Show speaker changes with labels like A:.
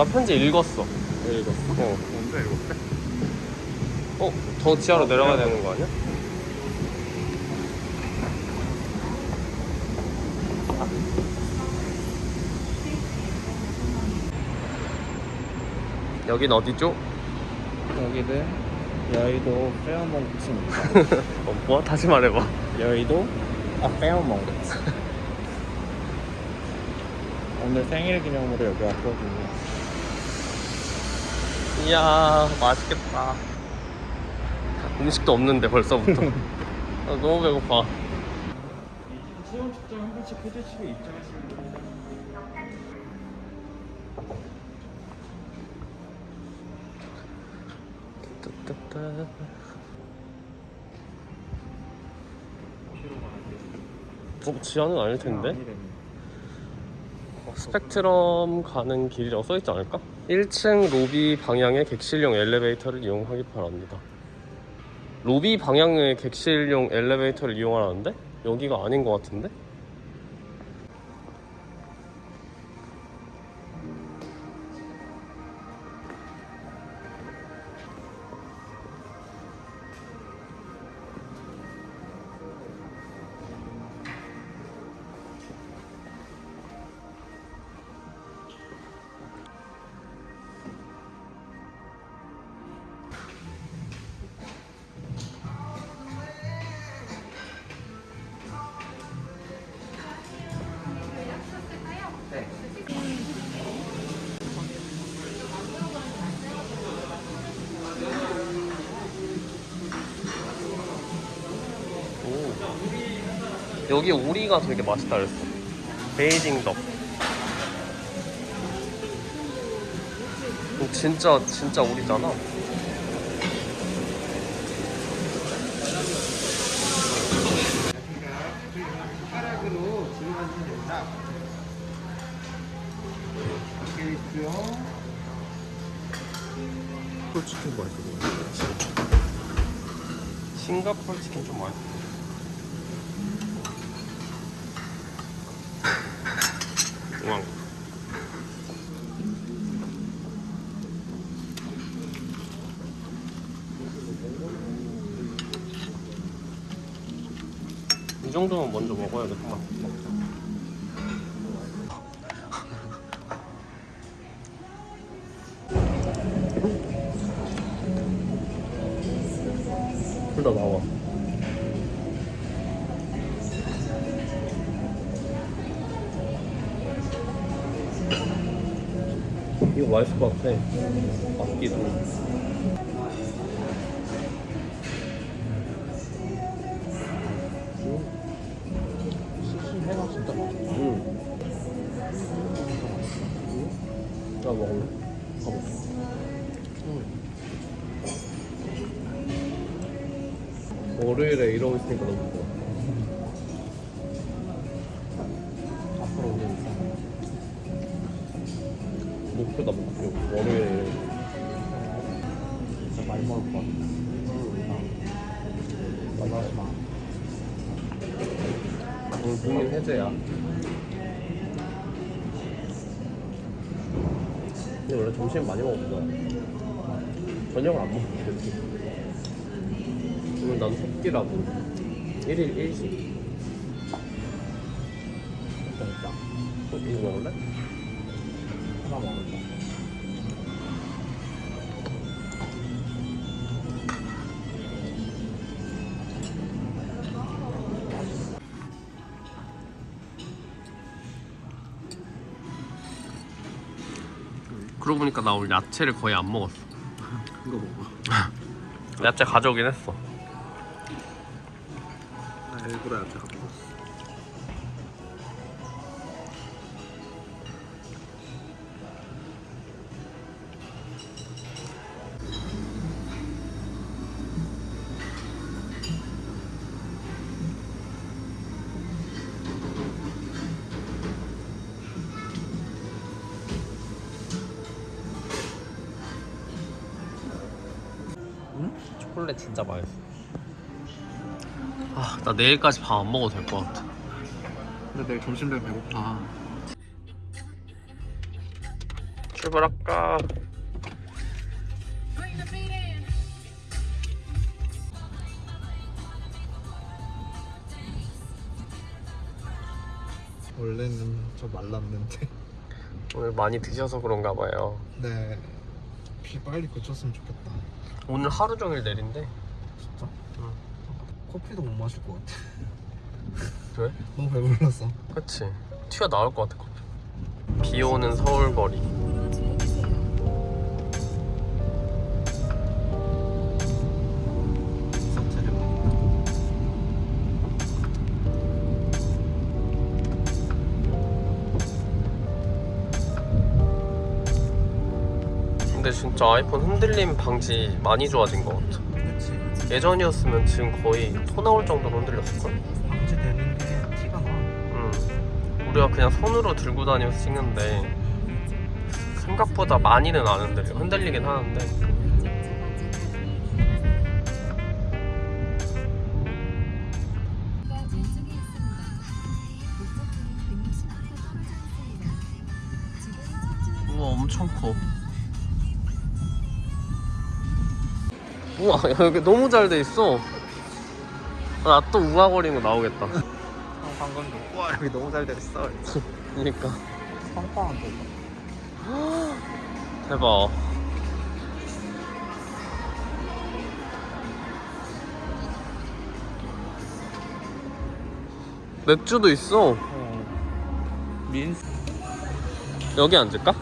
A: 나 편지 읽었어.
B: 읽었어?
A: 어.
B: 뭔데 읽었대?
A: 어? 더 지하로 내려가야 되는 거 아니야? 여긴 어디죠?
B: 여기는 여의도 페어몬트입니다
A: 어, 뭐? 다시 말해봐.
B: 여의도 아 페어몬트 오늘 생일 기념으로 여기 왔거든요
A: 이야, 맛있겠다. 음식도 없는데 벌써부터. 아, 너무 배고파.
B: 체온 측정 한 번씩 해주시고 입장하시면 됩니다.
A: 어, 지하는 아닐 텐데? 어, 스펙트럼 가는 길이라고 써있지 않을까? 1층 로비 방향의 객실용 엘리베이터를 이용하기 바랍니다. 로비 방향의 객실용 엘리베이터를 이용하라는데? 여기가 아닌 것 같은데? 여기 오리가 되게 맛있다 그랬어. 베이징 덕. 어, 진짜 진짜 오리잖아.
B: 있고요 콜치킨 맛있어
A: 싱가포르 치킨 좀 맛있어. 왕. 이 정도면 먼저 먹어야겠다. 둘다 나와. 이거 맛있을 것 같아. 맛기도.
B: 해가 진짜 맛있어
A: 응. 나 먹을래?
B: 가볼게
A: 월요일에 이러고 있으니까 너무 좋아. 목표다, 목표. 월요일에.
B: 진짜 많이 먹을 것 같아 만나지 마
A: 오늘 국민 해제야. 근데 원래 점심 많이 먹었어. 저녁을 안 먹었지. 오늘 난 석끼라고. 1일 1식.
B: 됐다
A: 어, 이거 먹을래?
B: 하나 먹을까
A: 그러고 보니까 나 오늘 야채를 거의 안 먹었어.
B: 이거 먹어
A: 야채 가져오긴 했어.
B: 나 일부러 야채 갖고 왔어
A: 초콜릿 진짜 맛있어. 아, 나 내일까지 밥 안 먹어도 될 것 같아.
B: 근데 내일 점심 되면 배고파
A: 출발할까?
B: 원래는 좀 말랐는데
A: 오늘 많이 드셔서 그런가 봐요.
B: 네. 비 빨리 그쳤으면 좋겠다
A: 오늘 하루 종일 내린대.
B: 진짜?
A: 응.
B: 커피도 못 마실 것 같아
A: 왜?
B: 너무 배불렀어
A: 그치. 튀어 나올 것 같아, 커피. 비 오는 서울 거리. 근데 진짜 아이폰 흔들림 방지 많이 좋아진 것 같아.
B: 그치
A: 예전이었으면 지금 거의 토 나올 정도로 흔들렸을걸?
B: 방지되는 게 티가 나
A: 응. 우리가 그냥 손으로 들고 다니면서 찍는데 생각보다 많이는 안 흔들려. 흔들리긴 하는데.
C: 왼쪽에 있습
A: 우와 여기 너무 잘 돼 있어. 나 또 우아거리는 거 나오겠다.
B: 아, 방금도 와 여기 너무 잘 됐어
A: 그니까
B: 빵빵한데
A: 대박. 맥주도 있어.
B: 민스
A: 여기 앉을까?